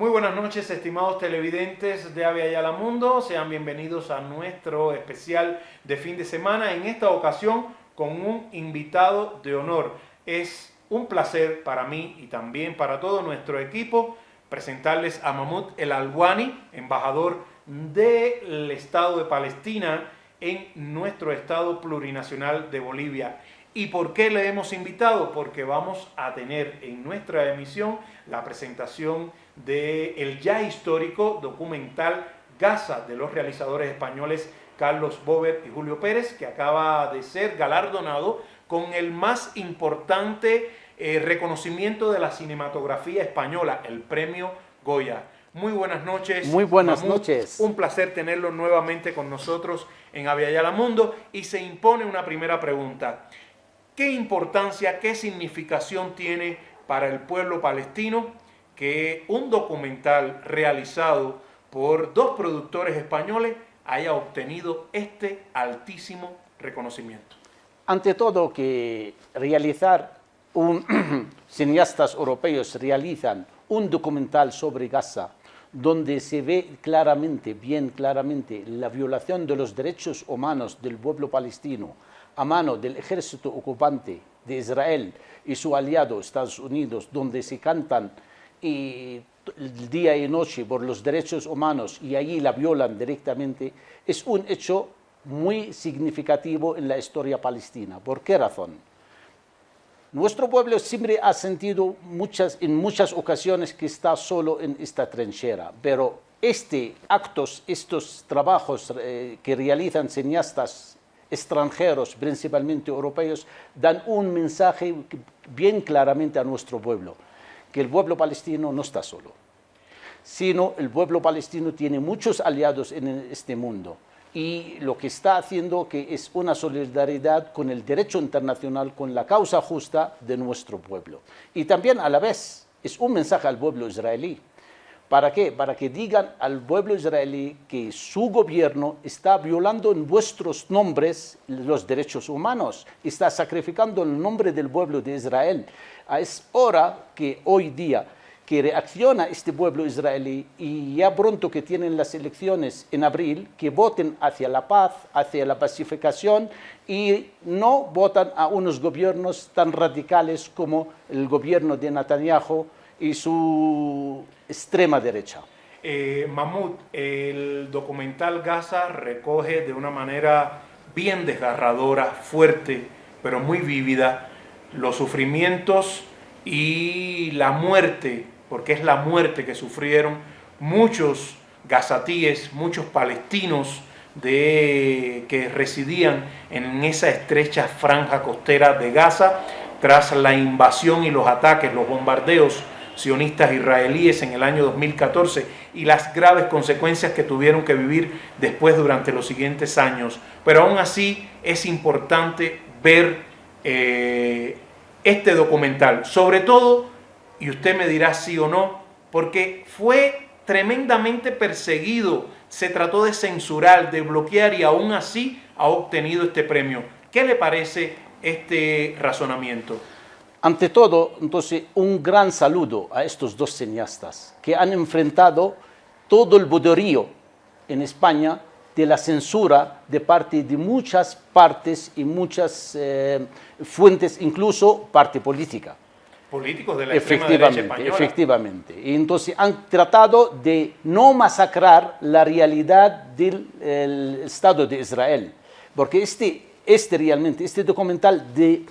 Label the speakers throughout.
Speaker 1: Muy buenas noches, estimados televidentes de Ave Ayala Mundo. Sean bienvenidos a nuestro especial de fin de semana. En esta ocasión con un invitado de honor. Es un placer para mí y también para todo nuestro equipo presentarles a Mahmoud El Alwani, embajador del Estado de Palestina en nuestro Estado plurinacional de Bolivia. ¿Y por qué le hemos invitado? Porque vamos a tener en nuestra emisión la presentación del el ya histórico documental Gaza de los realizadores españoles Carlos Bober y Julio Pérez, que acaba de ser galardonado con el más importante eh, reconocimiento de la cinematografía española, el premio Goya. Muy buenas noches.
Speaker 2: Muy buenas noches.
Speaker 1: Un placer tenerlo nuevamente con nosotros en Aviala Mundo y se impone una primera pregunta. ¿Qué importancia, qué significación tiene para el pueblo palestino que un documental realizado por dos productores españoles haya obtenido este altísimo reconocimiento?
Speaker 2: Ante todo que realizar un, cineastas europeos realizan un documental sobre Gaza donde se ve claramente, bien claramente, la violación de los derechos humanos del pueblo palestino a mano del ejército ocupante de Israel y su aliado Estados Unidos, donde se cantan y día y noche por los derechos humanos y allí la violan directamente, es un hecho muy significativo en la historia palestina. ¿Por qué razón? Nuestro pueblo siempre ha sentido muchas, en muchas ocasiones que está solo en esta trinchera, pero este actos, estos trabajos eh, que realizan cineastas extranjeros, principalmente europeos, dan un mensaje bien claramente a nuestro pueblo que el pueblo palestino no está solo, sino el pueblo palestino tiene muchos aliados en este mundo y lo que está haciendo que es una solidaridad con el derecho internacional, con la causa justa de nuestro pueblo. Y también a la vez es un mensaje al pueblo israelí. ¿Para qué? Para que digan al pueblo israelí que su gobierno está violando en vuestros nombres los derechos humanos, está sacrificando el nombre del pueblo de Israel. Es hora que hoy día que reacciona este pueblo israelí y ya pronto que tienen las elecciones en abril, que voten hacia la paz, hacia la pacificación y no votan a unos gobiernos tan radicales como el gobierno de Netanyahu y su extrema derecha.
Speaker 1: Eh, Mahmoud, el documental Gaza recoge de una manera bien desgarradora, fuerte, pero muy vívida, los sufrimientos y la muerte, porque es la muerte que sufrieron muchos gazatíes, muchos palestinos de, que residían en esa estrecha franja costera de Gaza tras la invasión y los ataques, los bombardeos sionistas israelíes en el año 2014 y las graves consecuencias que tuvieron que vivir después durante los siguientes años. Pero aún así es importante ver eh, este documental, sobre todo, y usted me dirá sí o no, porque fue tremendamente perseguido, se trató de censurar, de bloquear y aún así ha obtenido este premio. ¿Qué le parece este razonamiento?
Speaker 2: Ante todo, entonces, un gran saludo a estos dos cineastas que han enfrentado todo el boderío en España de la censura de parte de muchas partes y muchas eh, fuentes, incluso parte política.
Speaker 1: Políticos de la
Speaker 2: efectivamente. Efectivamente. Y entonces han tratado de no masacrar la realidad del Estado de Israel. Porque este, este realmente, este documental de,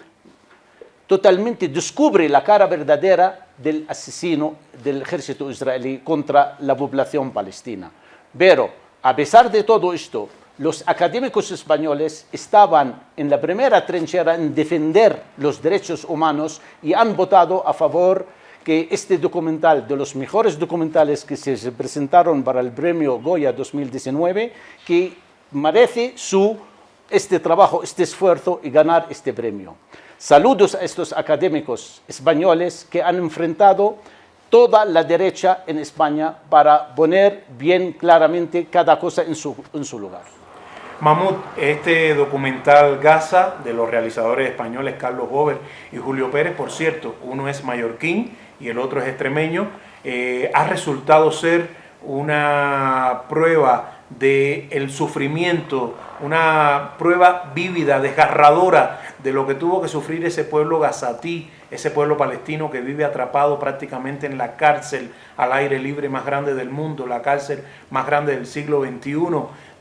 Speaker 2: totalmente descubre la cara verdadera del asesino del ejército israelí contra la población palestina. Pero a pesar de todo esto, los académicos españoles estaban en la primera trinchera en defender los derechos humanos y han votado a favor que este documental, de los mejores documentales que se presentaron para el premio Goya 2019, que merece su, este trabajo, este esfuerzo y ganar este premio. Saludos a estos académicos españoles que han enfrentado toda la derecha en España para poner bien claramente cada cosa en su, en su lugar.
Speaker 1: Mahmoud, este documental Gaza de los realizadores españoles Carlos Bober y Julio Pérez, por cierto, uno es mallorquín y el otro es extremeño, eh, ha resultado ser una prueba del el sufrimiento, una prueba vívida, desgarradora de lo que tuvo que sufrir ese pueblo gazatí, ese pueblo palestino que vive atrapado prácticamente en la cárcel al aire libre más grande del mundo, la cárcel más grande del siglo XXI,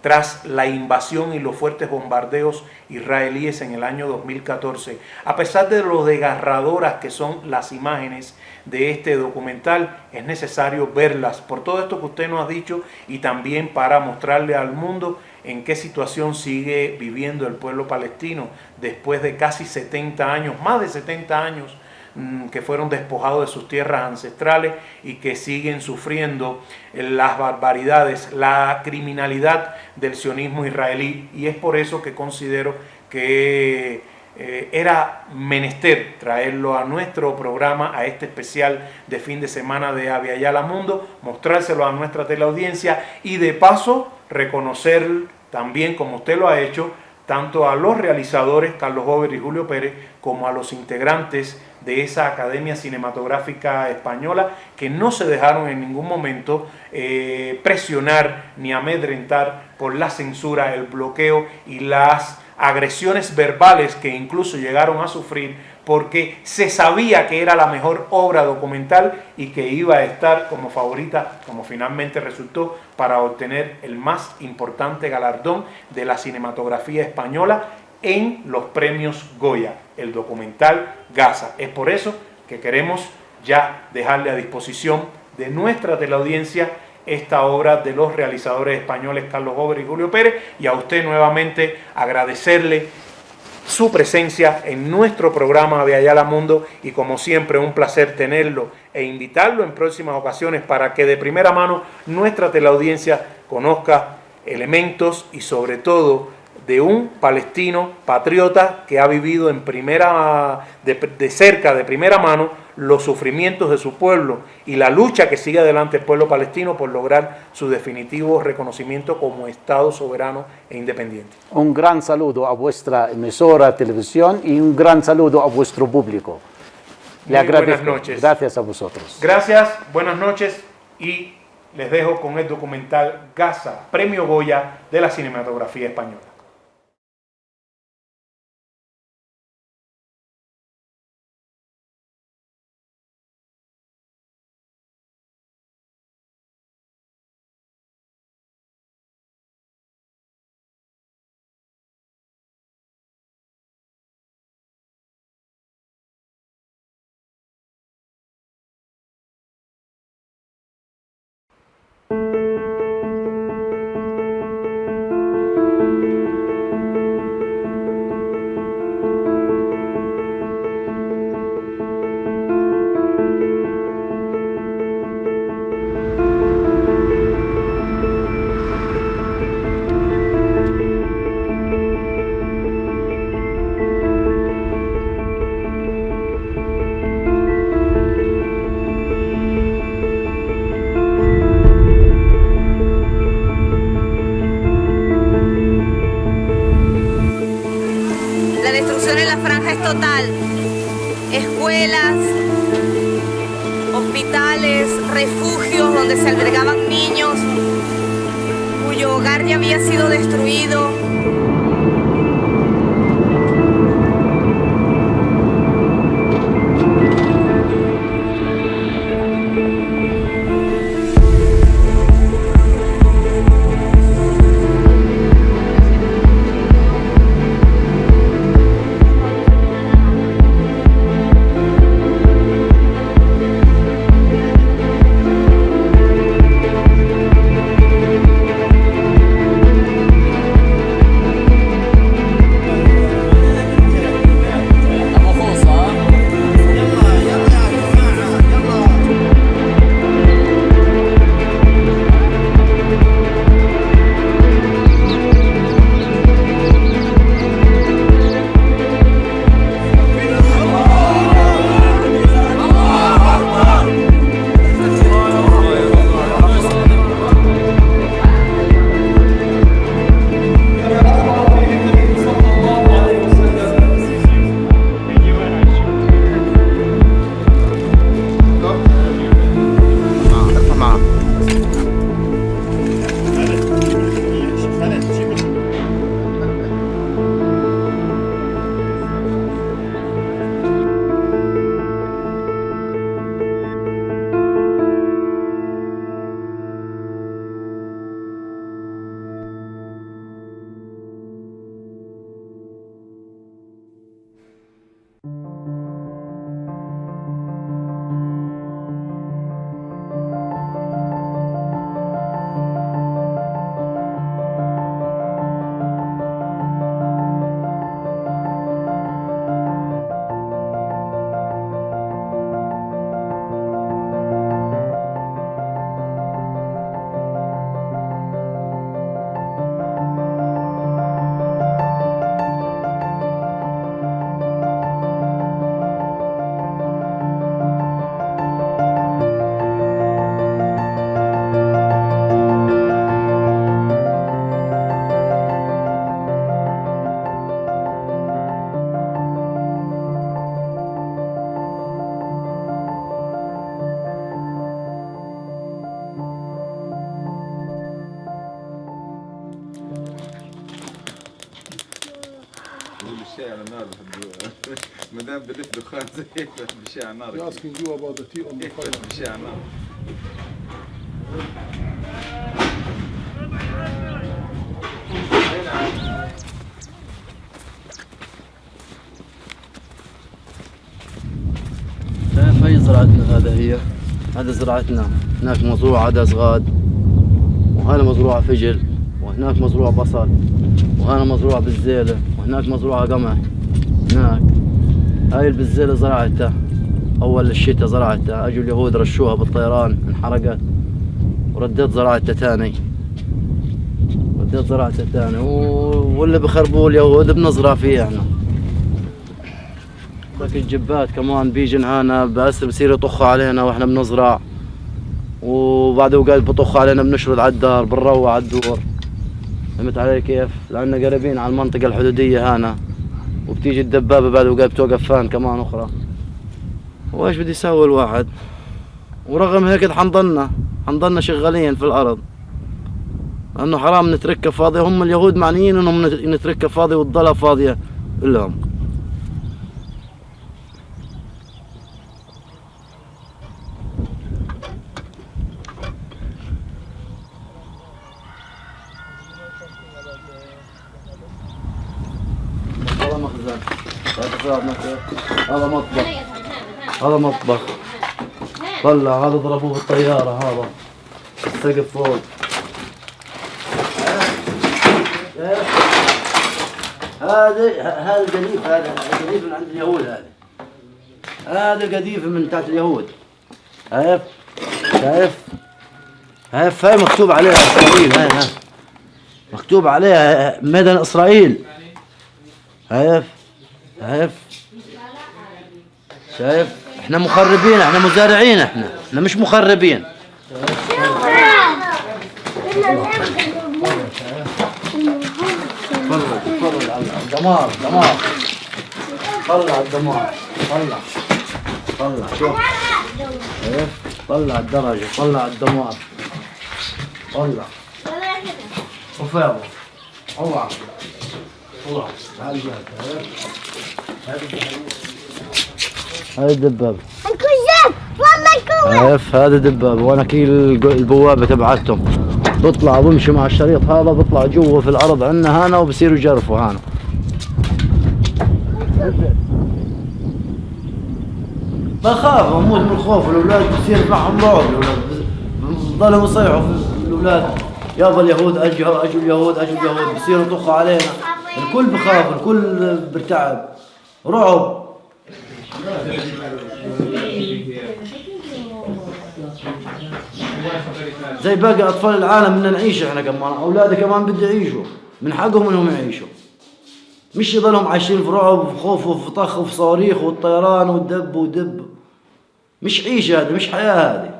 Speaker 1: tras la invasión y los fuertes bombardeos israelíes en el año 2014. A pesar de lo desgarradoras que son las imágenes de este documental, es necesario verlas por todo esto que usted nos ha dicho y también para mostrarle al mundo en qué situación sigue viviendo el pueblo palestino después de casi 70 años, más de 70 años Mm, que fueron despojados de sus tierras ancestrales y que siguen sufriendo las barbaridades, la criminalidad del sionismo israelí. Y es por eso que considero que eh, era menester traerlo a nuestro programa, a este especial de fin de semana de Aviala Mundo, mostrárselo a nuestra teleaudiencia y de paso reconocer también, como usted lo ha hecho, tanto a los realizadores, Carlos Gober y Julio Pérez, como a los integrantes de esa Academia Cinematográfica Española, que no se dejaron en ningún momento eh, presionar ni amedrentar por la censura, el bloqueo y las agresiones verbales que incluso llegaron a sufrir porque se sabía que era la mejor obra documental y que iba a estar como favorita, como finalmente resultó, para obtener el más importante galardón de la cinematografía española en los premios Goya, el documental Gaza. Es por eso que queremos ya dejarle a disposición de nuestra teleaudiencia esta obra de los realizadores españoles Carlos Gober y Julio Pérez y a usted nuevamente agradecerle su presencia en nuestro programa de Ayala Mundo y como siempre un placer tenerlo e invitarlo en próximas ocasiones para que de primera mano nuestra teleaudiencia conozca elementos y sobre todo de un palestino patriota que ha vivido en primera, de, cerca, de primera mano, los sufrimientos de su pueblo y la lucha que sigue adelante el pueblo palestino por lograr su definitivo reconocimiento como Estado soberano e independiente.
Speaker 2: Un gran saludo a vuestra emisora televisión y un gran saludo a vuestro público.
Speaker 1: Le agradezco. Buenas noches.
Speaker 2: Gracias a vosotros.
Speaker 1: Gracias, buenas noches y les dejo con el documental Gaza, Premio Goya de la Cinematografía Española.
Speaker 3: دخان زي هيك بشي على النار
Speaker 4: You're asking you about the tea on the fire.
Speaker 3: بشي على النار
Speaker 5: شايف هي زراعتنا هذا هي؟ هذا زراعتنا. هناك مزروع عدس غاد وهنا مزروعة فجل وهناك مزروع بصل وهنا مزروع بالزيلة وهناك مزروعة قمح. هناك. هاي البزيلة زرعتها. أول الشتاء زرعتها. أجوا اليهود رشوها بالطيران انحرقت. ورديت زراعتها تاني رديت زراعتها تاني واللي بخربوه اليهود بنزرع فيه إحنا. ذاك الجبات كمان بيجن هنا بس بصير يطخوا علينا وإحنا بنزرع. وبعد اوقات بطخوا علينا بنشرد على الدار بنروع على الدور. فهمت علي كيف؟ لأننا قريبين على المنطقة الحدودية هنا. وبتيجي الدبابة بعد اوقات بتوقف فان كمان أخرى. وإيش بدي يسوي الواحد؟ ورغم هيك حنضلنا حنضلنا شغالين في الأرض. لأنه حرام نتركها فاضية هم اليهود معنيين إنهم نت- نتركها فاضية وتضلها فاضية لهم هذا مخزن هذا فؤاد مكة. هذا مطبخ هذا مطبخ. طلع هذا ضربوه بالطيارة هذا. السقف فوق. هذا هذا قذيف هذا قذيف من عند اليهود هذا. هذا قذيف من تحت اليهود. شايف؟ شايف؟ شايف؟ هاي مكتوب عليها إسرائيل هاي هاي مكتوب عليها ميدان إسرائيل. شايف؟ شايف؟ شايف؟ إحنا مخربين إحنا مزارعين إحنا. إحنا مش مخربين. تفضل تفضل على الدمار. دمار طلع الدمار. طلع طلع شوف. شايف طلع الدرجة طلع الدمار طلع ابو اوعى اوعى تعال جاي هاي الدبابة
Speaker 6: الكذاب والله الكذاب
Speaker 5: عارف هذا دبابة وأنا كي البوابة تبعتهم. بطلع بمشي مع الشريط هذا بطلع جوا في الأرض عندنا هنا وبصيروا يجرفوا هنا. بخاف أموت من الخوف الأولاد بصير معهم رعب الأولاد بضلهم يصيحوا في الأولاد. يابا اليهود اجوا اجوا اليهود اجوا اليهود. بصيروا يطخوا علينا. الكل بخاف الكل برتعب. رعب. زي باقي أطفال العالم بدنا نعيش إحنا كمان. أولادي كمان بده يعيشوا. من حقهم إنهم يعيشوا. مش يضلهم عايشين في رعب وفي خوف وفي طخ وفي صواريخ والطيران والدب ودب. مش عيشة هذه مش حياة هذه.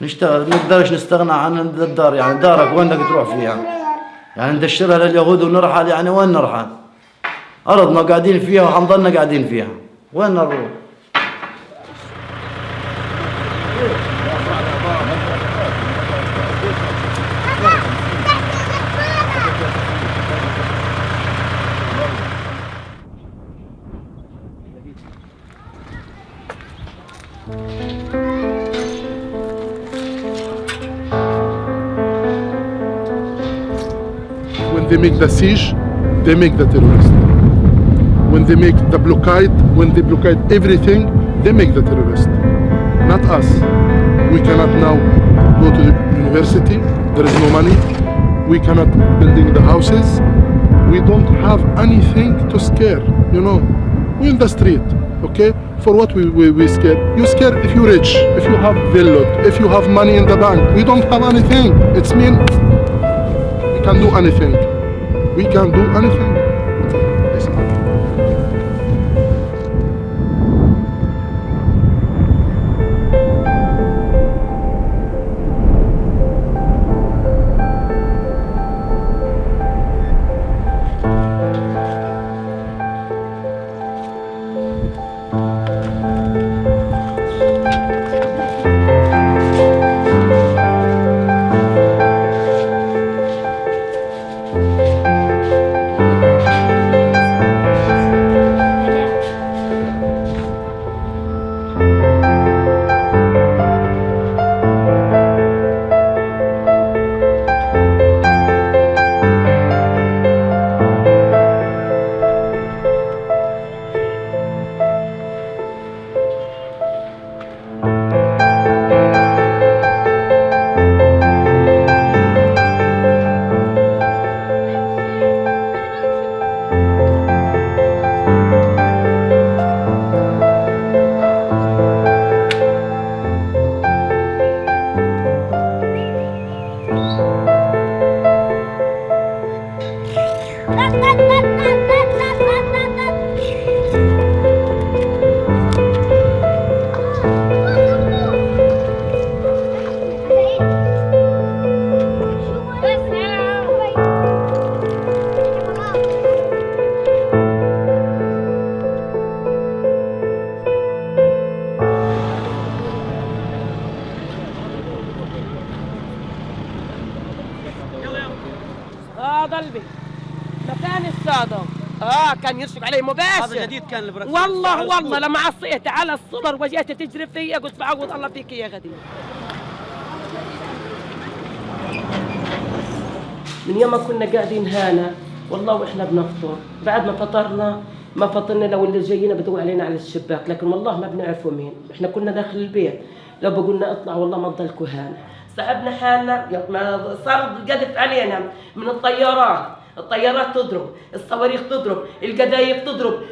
Speaker 5: نشتغل نقدرش نستغنى عن الدار يعني دارك وين بدك تروح فيها؟ يعني ندشرها لليهود ونرحل يعني وين نرحل؟ أرضنا قاعدين فيها وحنضلنا قاعدين فيها وين نروح
Speaker 4: When they make the siege, they make the terrorist. When they make the blockade, when they blockade everything, they make the terrorist. Not us. We cannot now go to the university. There is no money. We cannot building the houses. We don't have anything to scare. You know, We're in the street. Okay, for what we we, we scared? You scared if you're rich, if you have villa, if you have money in the bank. We don't have anything. It's mean we can do anything. We can do anything.
Speaker 7: البيت مكان السادة. آه كان يرشق علي مباشر.
Speaker 8: هذا جديد كان اللي بركب
Speaker 7: والله والله. لما عصيت على الصدر وجيت تجري فيا قلت بعوض الله فيك يا غدير. من يوم ما كنا قاعدين هنا والله وإحنا بنفطر. بعد ما فطرنا ما فطرنا لو اللي جايين بدوا علينا على الشباك لكن والله ما بنعرفوا مين. إحنا كنا داخل البيت. لو بقولنا اطلع والله ما تضلكوا هنا سحبنا حالنا يا صار القذف علينا من الطيارات الطيارات تضرب الصواريخ تضرب القذايف تضرب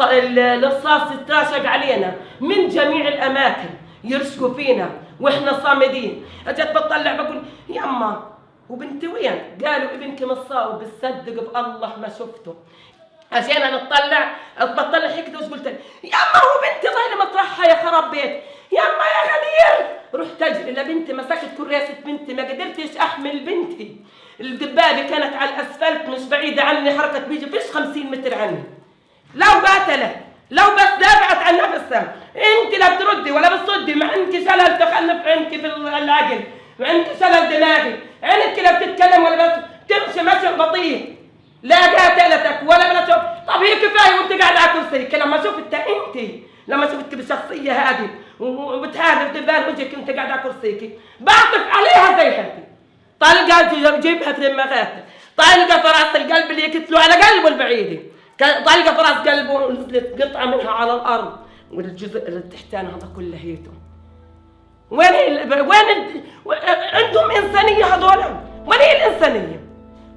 Speaker 7: الرصاص يتراشق علينا من جميع الأماكن يرشقوا فينا وإحنا صامدين أجت بطلع بقول يما وبنتي وين؟ قالوا ابنك مصاب بتصدق بالله ما شفته عشان أنا أطلع بطلع وش قلت لها؟ يما هو بنتي مطرحها يا خراب بيت يما يا غدير رحت أجري لبنتي مسكت كراسة بنتي ما قدرتش أحمل بنتي. الدبابة كانت على الأسفلت مش بعيدة عني حركة بيجي فيش 50 متر عني. لو قاتله لو بس دافعت عن نفسها. انت لا بتردي ولا بتصدي مع انك شلل تخلف عينك في العقل وعندك شلل دماغي. عينك لا بتتكلم ولا بس تمشي مشي بطيء. لا قاتلتك ولا بلا طب هي كفاية وانت قاعد على كرسيك لما شفت انت لما شفتك بالشخصية هذه وبتهاجم دبان وجهك انت قاعد على كرسيك. بعطف عليها زي حالتي طلقة جيبها في دماغاتك طلقة في راس القلب اللي يكتلوا على قلبه البعيد. ك- طلقة في راس قلبه ونزلت قطعه منها على الأرض. والجزء اللي تحتان هذا كله هيته. وين ال... وين ال... عندهم إنسانية هذول؟ وين هي الإنسانية؟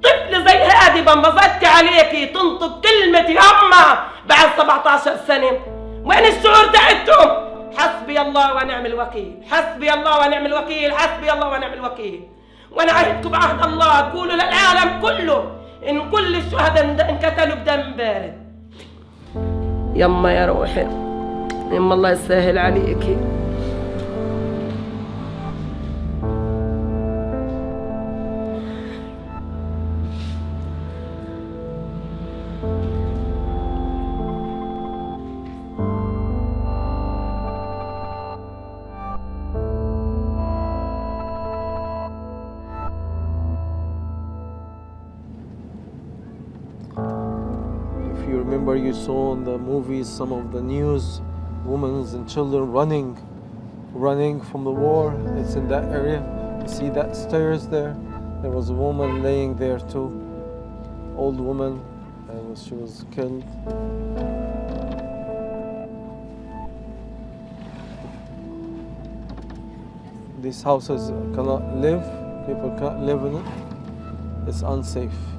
Speaker 7: طفل زي هذه بنبسطت عليكي تنطق كلمة يما بعد 17 سنة. وين الشعور تاعتهم؟ حسبي الله ونعم الوكيل. حسبي الله ونعم الوكيل. حسبي الله ونعم الوكيل. وأنا عهدكم بعهد الله. قولوا للعالم كله إن كل الشهداء انقتلوا بدم بارد. يما يا روحي. يما الله يسهل عليكي
Speaker 9: you remember, you saw in the movies some of the news, women and children running, running from the war. It's in that area. You see that stairs there? There was a woman laying there too, old woman, and she was killed. These houses cannot live. People can't live in it. It's unsafe.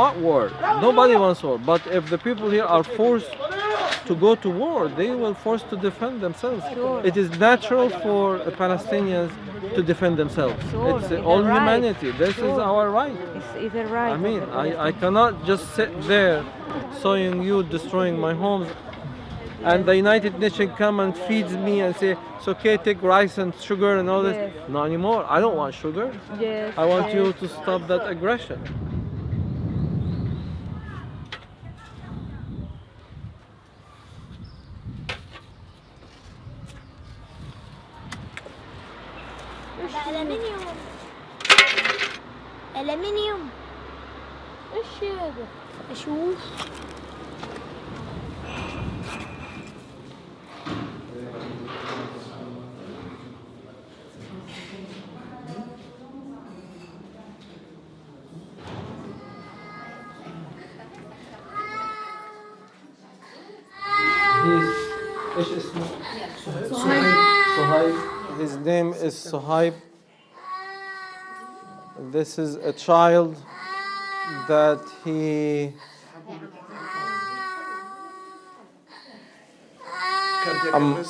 Speaker 9: Want war. Nobody wants war. But if the people here are forced to go to war, they will force to defend themselves. It is natural for Palestinians to defend themselves.
Speaker 10: Sure,
Speaker 9: It's all
Speaker 10: right.
Speaker 9: humanity. This is our right.
Speaker 10: It's either right.
Speaker 9: I mean, I, I cannot just sit there sawing you, destroying my homes. And the United Nations come and feeds me and say, it's okay, take rice and sugar and all this.
Speaker 10: Yes.
Speaker 9: Not anymore. I don't want sugar.
Speaker 10: Yes,
Speaker 9: I want you to stop that aggression.
Speaker 6: الألمنيوم ألمنيوم ايش هذا؟ اشوف
Speaker 9: ايش اسمه؟ Suhaib. His name is Suhaib. this is a child that he
Speaker 1: I'm,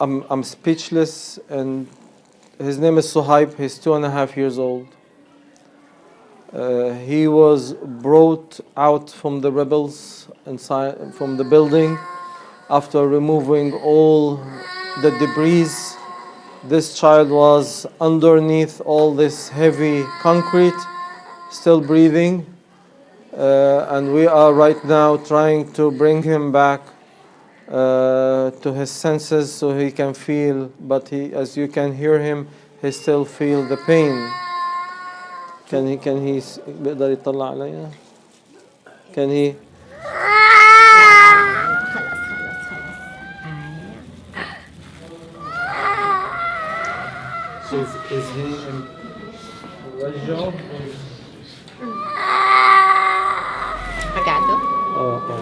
Speaker 9: I'm, I'm speechless and his name is Suhaib, he's two and a half years old. Uh, he was brought out from the rebels inside from the building after removing all the debris this child was underneath all this heavy concrete, still breathing. Uh, and we are right now trying to bring him back uh, to his senses so he can feel, but he, as you can hear him, he still feel the pain. Can he, can he, can he is, is he in رجعه؟
Speaker 8: قعدوا
Speaker 9: اه اه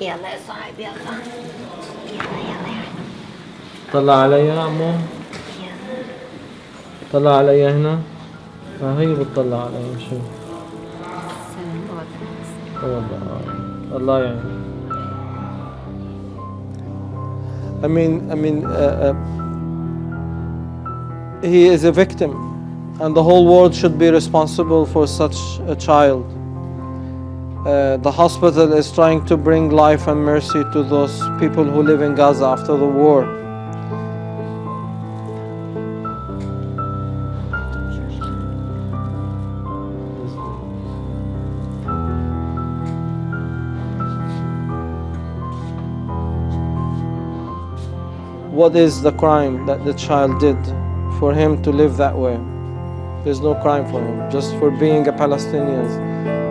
Speaker 8: يلا يا صاحبي يلا يلا يلا يلا
Speaker 9: طلع علي يا عمو طلع علي هنا ها هي بتطلع علي شو والله الله يعني I mean, I mean, uh, uh, he is a victim, and the whole world should be responsible for such a child. Uh, the hospital is trying to bring life and mercy to those people who live in Gaza after the war. What is the crime that the child did for him to live that way? There's no crime for him, just for being a Palestinian.